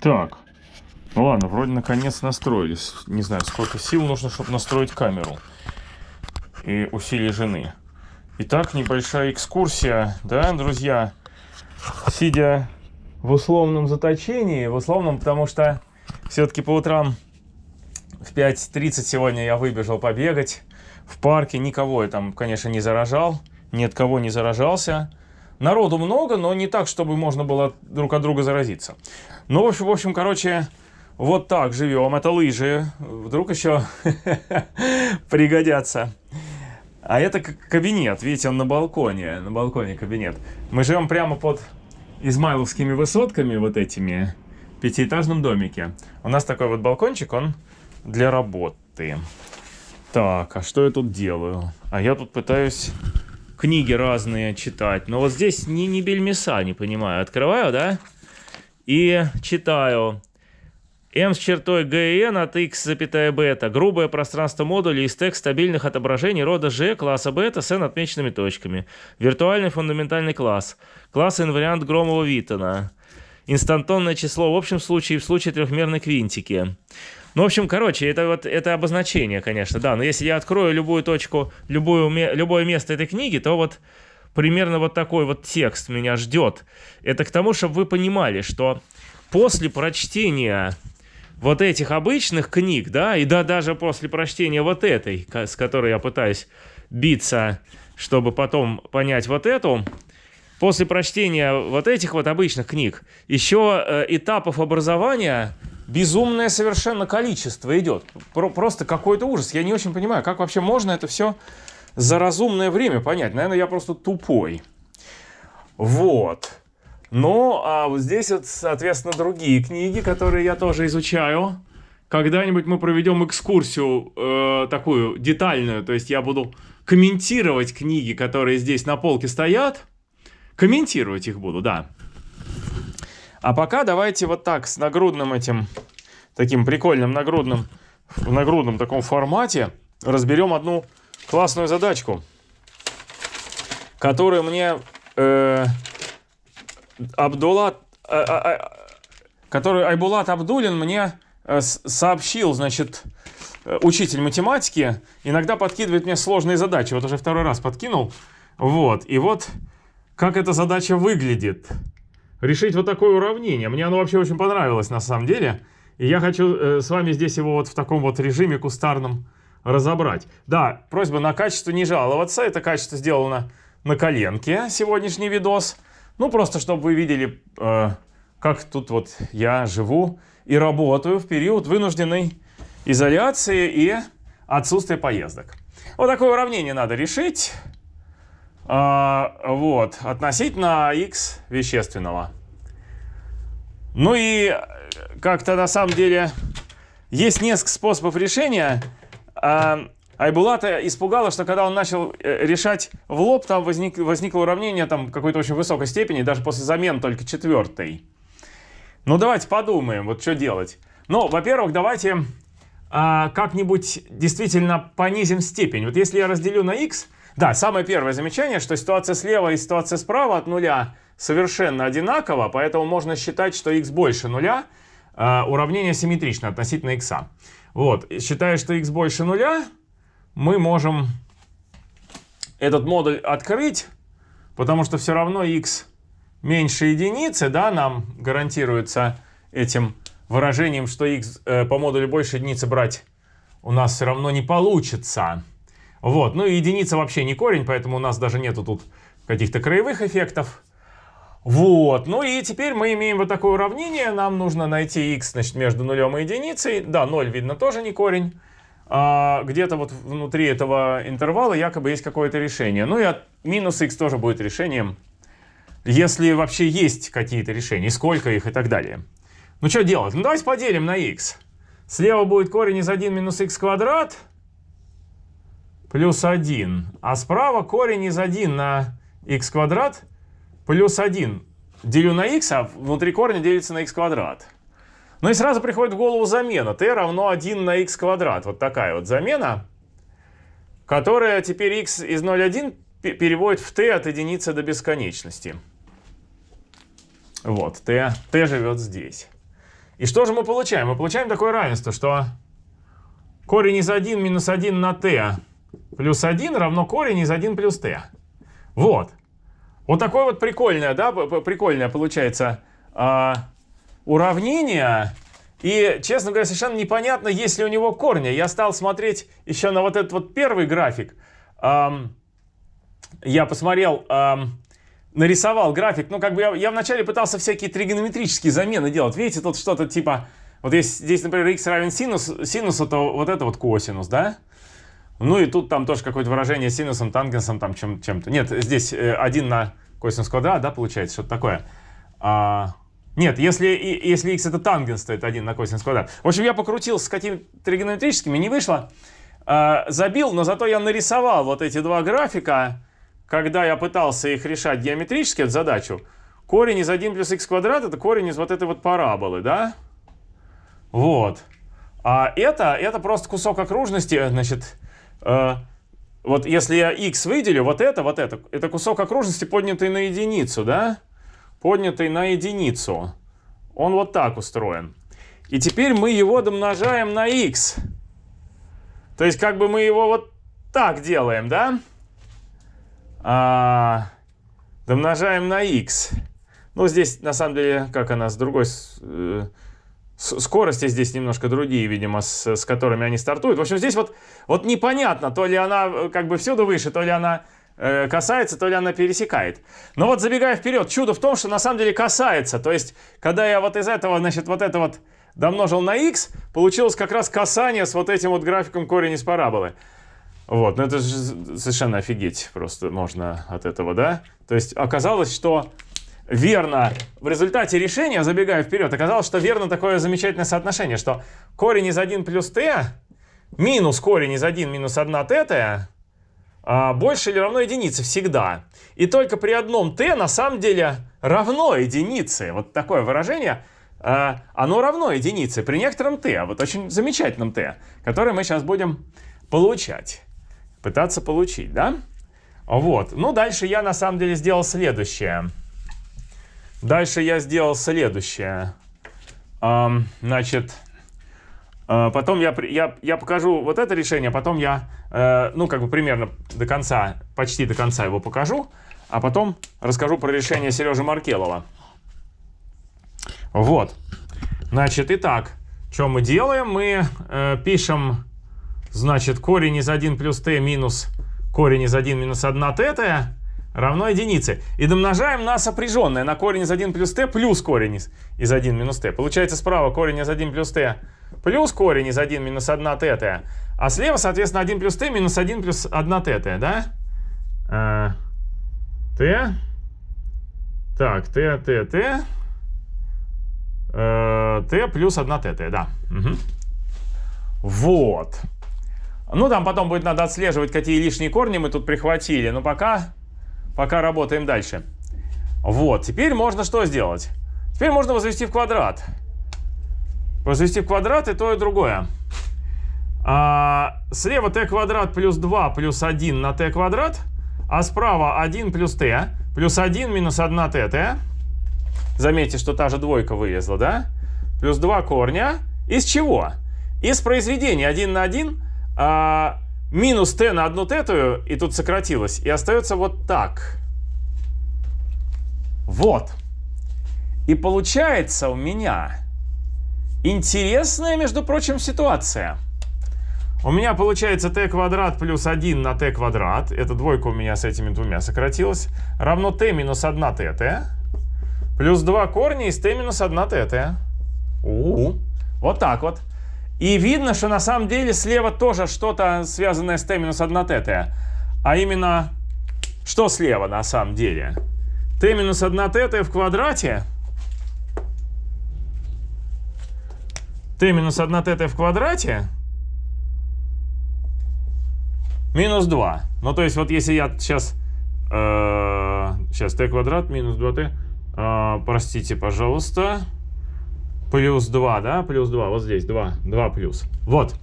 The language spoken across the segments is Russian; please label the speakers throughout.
Speaker 1: Так. Ну ладно, вроде наконец настроились. Не знаю, сколько сил нужно, чтобы настроить камеру. И усилий жены. Итак, небольшая экскурсия, да, друзья? Сидя в условном заточении, в условном, потому что все-таки по утрам в 5.30 сегодня я выбежал побегать в парке. Никого я там, конечно, не заражал, ни от кого не заражался. Народу много, но не так, чтобы можно было друг от друга заразиться. Ну, в общем, в общем короче, вот так живем. Это лыжи. Вдруг еще пригодятся. А это кабинет. Видите, он на балконе. На балконе кабинет. Мы живем прямо под измайловскими высотками, вот этими, пятиэтажном домике. У нас такой вот балкончик, он для работы. Так, а что я тут делаю? А я тут пытаюсь книги разные читать. Но вот здесь ни, ни бельмеса, не понимаю. Открываю, да? И читаю. M с чертой GN от X, запятая бета. Грубое пространство модуля из тех стабильных отображений рода G класса бета с N отмеченными точками. Виртуальный фундаментальный класс. Класс инвариант Громова-Виттона. Инстантонное число в общем случае и в случае трехмерной квинтики. Ну, в общем, короче, это вот это обозначение, конечно, да. Но если я открою любую точку, любую, любое место этой книги, то вот примерно вот такой вот текст меня ждет. Это к тому, чтобы вы понимали, что после прочтения вот этих обычных книг, да, и да, даже после прочтения вот этой, с которой я пытаюсь биться, чтобы потом понять вот эту, после прочтения вот этих вот обычных книг, еще э, этапов образования безумное совершенно количество идет. Про просто какой-то ужас. Я не очень понимаю, как вообще можно это все за разумное время понять. Наверное, я просто тупой. Вот. Ну, а вот здесь вот, соответственно, другие книги, которые я тоже изучаю. Когда-нибудь мы проведем экскурсию э, такую детальную, то есть я буду комментировать книги, которые здесь на полке стоят. Комментировать их буду, да. А пока давайте вот так, с нагрудным этим, таким прикольным нагрудным, в нагрудном таком формате разберем одну классную задачку, которую мне... Э, Абдулат, э, э, э, который Айбулат Абдулин мне сообщил, значит, учитель математики, иногда подкидывает мне сложные задачи. Вот уже второй раз подкинул. Вот, и вот как эта задача выглядит. Решить вот такое уравнение. Мне оно вообще очень понравилось на самом деле. И я хочу э, с вами здесь его вот в таком вот режиме кустарном разобрать. Да, просьба на качество не жаловаться. Это качество сделано на коленке, сегодняшний видос. Ну, просто чтобы вы видели, э, как тут вот я живу и работаю в период вынужденной изоляции и отсутствия поездок. Вот такое уравнение надо решить. Э, вот, относительно x вещественного. Ну и как-то на самом деле есть несколько способов решения. Э, Айбулата испугало, что когда он начал э, решать в лоб, там возник, возникло уравнение там какой-то очень высокой степени, даже после замен только четвертой. Ну давайте подумаем, вот что делать. Ну, во-первых, давайте а, как-нибудь действительно понизим степень. Вот если я разделю на x, да, самое первое замечание, что ситуация слева и ситуация справа от нуля совершенно одинакова, поэтому можно считать, что x больше нуля, а, уравнение симметрично относительно x. Вот, считая, что x больше нуля, мы можем этот модуль открыть, потому что все равно x меньше единицы, да, нам гарантируется этим выражением, что x э, по модулю больше единицы брать у нас все равно не получится. Вот, ну и единица вообще не корень, поэтому у нас даже нету тут каких-то краевых эффектов. Вот, ну и теперь мы имеем вот такое уравнение, нам нужно найти x, значит, между нулем и единицей. Да, 0 видно тоже не корень а где-то вот внутри этого интервала якобы есть какое-то решение. Ну и от минус x тоже будет решением, если вообще есть какие-то решения, сколько их и так далее. Ну что делать? Ну давайте поделим на x. Слева будет корень из 1 минус x квадрат плюс 1. А справа корень из 1 на x квадрат плюс 1. Делю на x, а внутри корня делится на x квадрат. Ну и сразу приходит в голову замена. t равно 1 на x квадрат. Вот такая вот замена, которая теперь x из 0,1 переводит в t от единицы до бесконечности. Вот, t, t живет здесь. И что же мы получаем? Мы получаем такое равенство, что корень из 1 минус 1 на t плюс 1 равно корень из 1 плюс t. Вот. Вот такое вот прикольное, да, прикольное получается э, уравнение. И, честно говоря, совершенно непонятно, есть ли у него корни. Я стал смотреть еще на вот этот вот первый график. Эм, я посмотрел, эм, нарисовал график. Ну, как бы я, я вначале пытался всякие тригонометрические замены делать. Видите, тут что-то типа... Вот если здесь, например, x равен синус, синусу, то вот это вот косинус, да? Ну и тут там тоже какое-то выражение синусом, тангенсом, там чем-то. Чем Нет, здесь 1 э, на косинус квадрат, да, получается, что-то такое. А, нет, если, если x это тангенс, то это 1 на косинус квадрат. В общем, я покрутил с какими-то тригонометрическими, не вышло. А, забил, но зато я нарисовал вот эти два графика, когда я пытался их решать геометрически, эту задачу. Корень из 1 плюс x квадрат это корень из вот этой вот параболы, да? Вот. А это, это просто кусок окружности, значит, вот если я x выделю, вот это, вот это, это кусок окружности, поднятый на единицу, да? Поднятый на единицу. Он вот так устроен. И теперь мы его домножаем на x. То есть как бы мы его вот так делаем, да? А, домножаем на x. Ну, здесь, на самом деле, как она с другой... Э, скорости здесь немножко другие, видимо, с, с которыми они стартуют. В общем, здесь вот, вот непонятно, то ли она э, как бы всюду выше, то ли она э, касается, то ли она пересекает. Но вот забегая вперед, чудо в том, что на самом деле касается. То есть, когда я вот из этого, значит, вот это вот домножил на x, получилось как раз касание с вот этим вот графиком корень из параболы. Вот, ну это же совершенно офигеть просто можно от этого, да? То есть оказалось, что верно, в результате решения, забегая вперед, оказалось, что верно такое замечательное соотношение, что корень из 1 плюс t минус корень из 1 минус 1 t а, больше или равно единице всегда. И только при одном t на самом деле равно единице. Вот такое выражение, а, оно равно единице при некотором t, вот очень замечательном t, которое мы сейчас будем получать, пытаться получить, да? Вот, ну дальше я на самом деле сделал следующее. Дальше я сделал следующее. Значит, э, потом я, я, я покажу вот это решение, потом я, э, ну, как бы примерно до конца, почти до конца его покажу, а потом расскажу про решение Сережи Маркелова. Вот. Значит, итак, что мы делаем? Мы э, пишем, значит, корень из 1 плюс t минус корень из 1 минус 1 t равно единице. И домножаем на сопряженное, на корень из 1 плюс t плюс корень из, из 1 минус t. Получается справа корень из 1 плюс t плюс корень из 1 минус 1 tt. А слева, соответственно, 1 плюс t минус 1 плюс 1 tt, да? А, t. Так, t, t, t. Э, t плюс 1 tt, да. Угу. Вот. Ну, там потом будет надо отслеживать, какие лишние корни мы тут прихватили. Но пока пока работаем дальше. Вот, теперь можно что сделать? Теперь можно возвести в квадрат. Возвести в квадрат и то, и другое. А, слева t квадрат плюс 2 плюс 1 на t квадрат, а справа 1 плюс t плюс 1 минус 1 tt. Заметьте, что та же двойка вылезла, да? Плюс 2 корня. Из чего? Из произведения 1 на 1 а, минус t на одну тетую, и тут сократилось, и остается вот так. Вот. И получается у меня интересная, между прочим, ситуация. У меня получается t квадрат плюс 1 на t квадрат. Эта двойка у меня с этими двумя сократилась. Равно t минус 1 tt. Плюс 2 корня из t минус 1 tt. У -у -у. Вот так вот. И видно, что на самом деле слева тоже что-то связанное с t минус 1 tt. А именно, что слева на самом деле? t минус 1 tt в квадрате. t минус 1 tt в квадрате. Минус 2. Ну, то есть, вот если я сейчас... Э, сейчас t квадрат минус 2t. Э, простите, пожалуйста. Плюс 2, да? Плюс 2. Вот здесь 2. 2 плюс. Вот.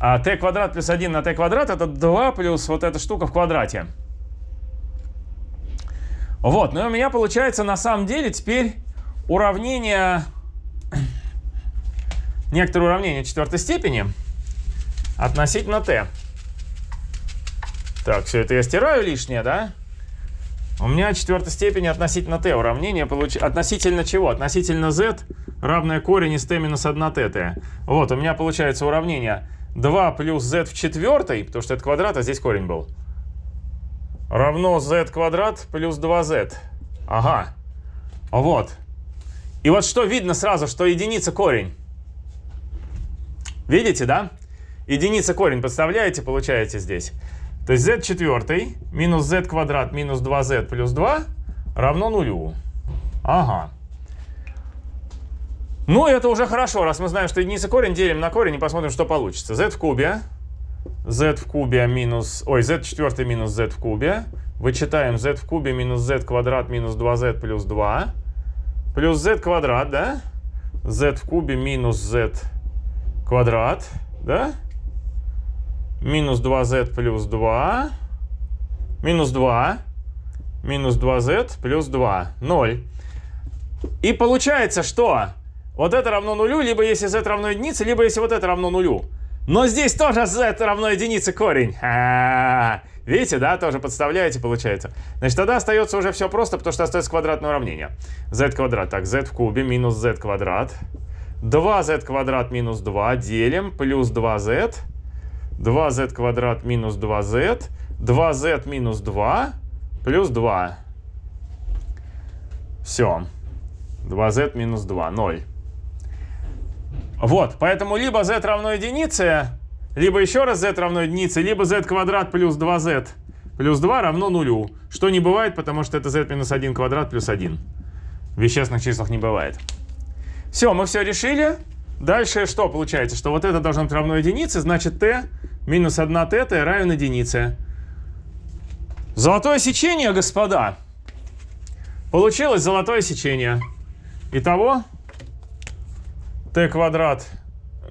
Speaker 1: А t квадрат плюс 1 на t квадрат это 2 плюс вот эта штука в квадрате. Вот. Ну и у меня получается на самом деле теперь уравнение... некоторое уравнение четвертой степени относительно t. Так, все это я стираю лишнее, да? У меня четвертой степени относительно t уравнение получ... относительно чего? Относительно z равное корень из t минус 1 tt. Вот, у меня получается уравнение 2 плюс z в четвертой, потому что это квадрат, а здесь корень был, равно z квадрат плюс 2z. Ага. Вот. И вот что видно сразу, что единица корень. Видите, да? Единица корень, подставляете, получаете здесь. То есть z четвертый минус z квадрат минус 2z плюс 2 равно нулю. Ага. Ну, это уже хорошо, раз мы знаем, что единица корень, делим на корень и посмотрим, что получится. z в кубе, z в кубе минус, ой, z четвертый минус z в кубе. Вычитаем z в кубе минус z квадрат минус 2z плюс 2. Плюс z квадрат, да? z в кубе минус z квадрат, да? Минус 2z плюс 2, минус 2, минус 2z плюс 2, 0. И получается, что вот это равно нулю, либо если z равно единице, либо если вот это равно нулю. Но здесь тоже z равно единице корень. А -а -а. Видите, да, тоже подставляете, получается. Значит, тогда остается уже все просто, потому что остается квадратное уравнение. z квадрат, так, z в кубе минус z квадрат. 2z квадрат минус 2 делим, плюс 2z 2z квадрат минус 2z, 2z минус 2 плюс 2. Все. 2z минус 2, 0. Вот, поэтому либо z равно единице, либо еще раз z равно единице, либо z квадрат плюс 2z плюс 2 равно нулю. Что не бывает, потому что это z минус 1 квадрат плюс 1. В вещественных числах не бывает. Все, мы все решили. Дальше что получается? Что вот это должно быть равно единице, значит t минус 1 тета равен единице. Золотое сечение, господа. Получилось золотое сечение. Итого t квадрат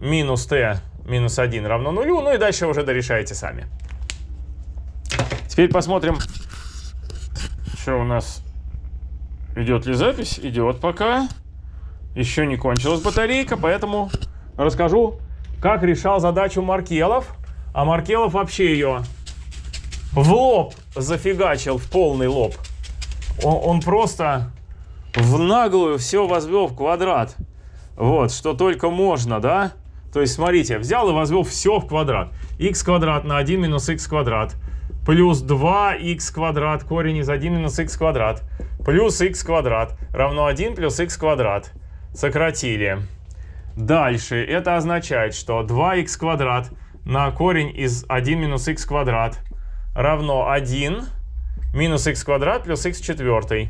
Speaker 1: минус t минус 1 равно нулю. Ну и дальше уже дорешаете сами. Теперь посмотрим, что у нас идет ли запись. Идет пока. Еще не кончилась батарейка, поэтому расскажу, как решал задачу Маркелов. А Маркелов вообще ее в лоб зафигачил, в полный лоб. Он, он просто в наглую все возвел в квадрат. Вот, что только можно, да? То есть, смотрите, взял и возвел все в квадрат. x квадрат на 1 минус x квадрат. Плюс 2x квадрат, корень из 1 минус x квадрат. Плюс x квадрат равно 1 плюс x квадрат. Сократили. Дальше это означает, что 2x квадрат на корень из 1 минус x квадрат равно 1 минус x квадрат плюс x четвертый.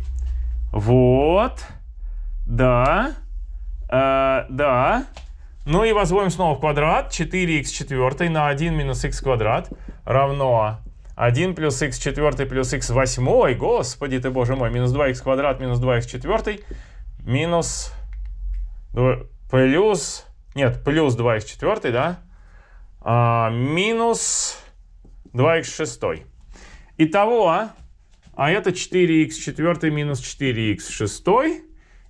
Speaker 1: Вот. Да. Э, да. Ну и возводим снова в квадрат. 4х четвертый на 1 минус x квадрат равно 1 плюс x четвертый плюс x восьмой. Господи ты, боже мой. Минус 2х квадрат минус 2х четвертый минус плюс... Нет, плюс 2х четвертый, да? а, минус 2х6. Итого, а, а это 4х4 минус 4х6.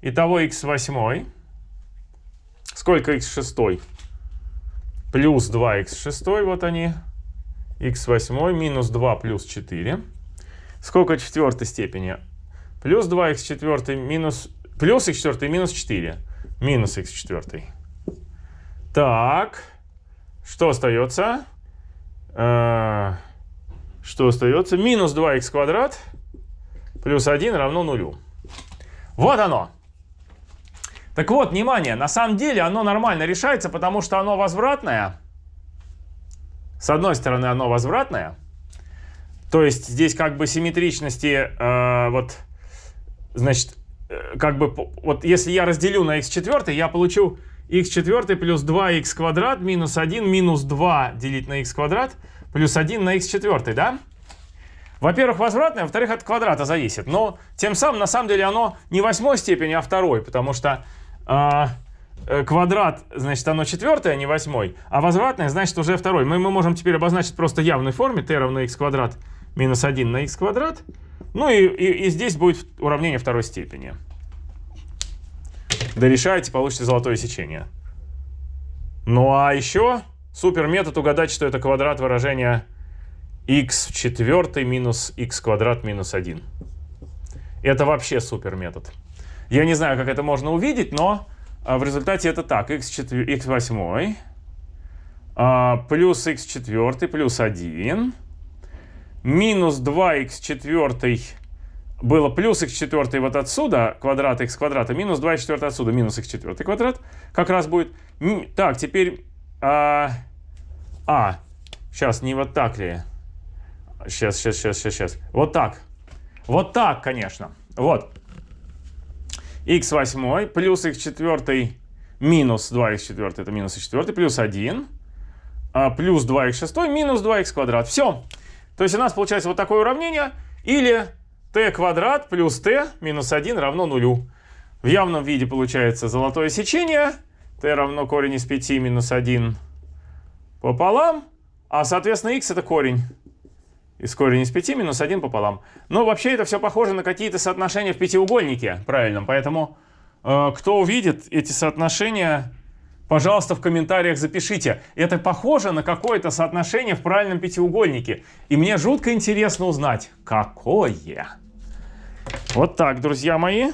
Speaker 1: Итого х8. Сколько х6? Плюс 2х6, вот они. х8 минус 2 плюс 4. Сколько четвертой степени? Плюс 2х4 минус... Плюс х4 минус 4. Минус х4. Так. Что остается? А, что остается? Минус 2х квадрат плюс 1 равно нулю. Вот оно. Так вот, внимание, на самом деле оно нормально решается, потому что оно возвратное. С одной стороны, оно возвратное. То есть здесь как бы симметричности, э, вот, значит, э, как бы, вот если я разделю на x4, я получу x4 плюс 2x квадрат минус 1 минус 2 делить на x квадрат плюс 1 на x4, да? Во-первых, возвратное, во-вторых, от квадрата зависит. Но тем самым, на самом деле, оно не восьмой степени, а второй, потому что а, э, квадрат, значит, оно четвертое, а не восьмой, а возвратное, значит, уже второй. Мы, мы можем теперь обозначить просто явной форме t равно x квадрат минус 1 на x квадрат. Ну и, и, и здесь будет уравнение второй степени дорешаете, получите золотое сечение. Ну а еще супер метод угадать, что это квадрат выражения x в четвертой минус x квадрат минус 1. Это вообще супер метод. Я не знаю, как это можно увидеть, но а, в результате это так. x, 4, x 8 а, плюс x 4 плюс 1 минус 2x 4 было плюс x 4 вот отсюда, квадрат x квадрата, минус 2 4 отсюда, минус x 4 квадрат, как раз будет. Так, теперь... А, а, сейчас, не вот так ли? Сейчас, сейчас, сейчас, сейчас, сейчас. Вот так. Вот так, конечно. Вот. x 8 плюс x 4 минус 2x 4, это минус x 4, плюс 1, а, плюс 2x 6 минус 2x квадрат. Все. То есть у нас получается вот такое уравнение. Или t квадрат плюс t минус 1 равно нулю. В явном виде получается золотое сечение. t равно корень из 5 минус 1 пополам. А соответственно x это корень из корень из 5 минус 1 пополам. Но вообще это все похоже на какие-то соотношения в пятиугольнике правильном. Поэтому э, кто увидит эти соотношения, пожалуйста, в комментариях запишите. Это похоже на какое-то соотношение в правильном пятиугольнике. И мне жутко интересно узнать, какое. Вот так, друзья мои.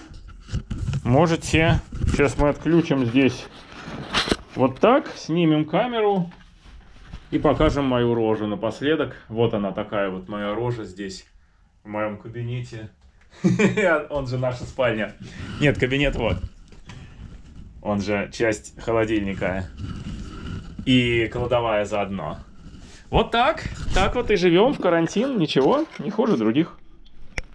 Speaker 1: Можете... Сейчас мы отключим здесь вот так, снимем камеру. И покажем мою рожу напоследок. Вот она такая вот моя рожа здесь, в моем кабинете. Он же наша спальня. Нет, кабинет вот. Он же часть холодильника. И кладовая заодно. Вот так. Так вот и живем в карантин. Ничего, не хуже других.